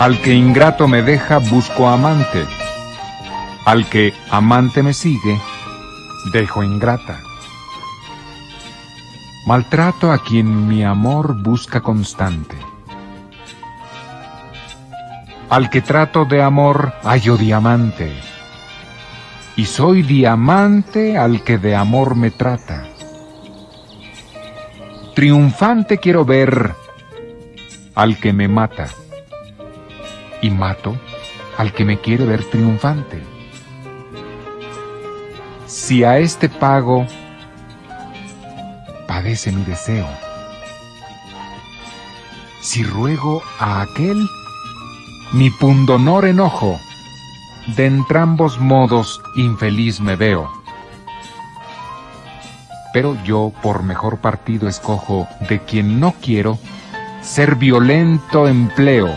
Al que ingrato me deja, busco amante. Al que amante me sigue, dejo ingrata. Maltrato a quien mi amor busca constante. Al que trato de amor, hallo diamante. Y soy diamante al que de amor me trata. Triunfante quiero ver al que me mata y mato al que me quiere ver triunfante. Si a este pago, padece mi deseo. Si ruego a aquel, mi pundonor enojo, de entrambos modos infeliz me veo. Pero yo por mejor partido escojo de quien no quiero, ser violento empleo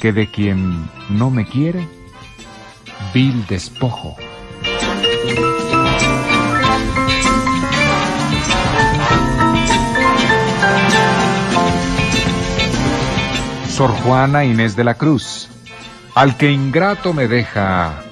que de quien no me quiere, despojo. Sor Juana Inés de la Cruz, al que ingrato me deja,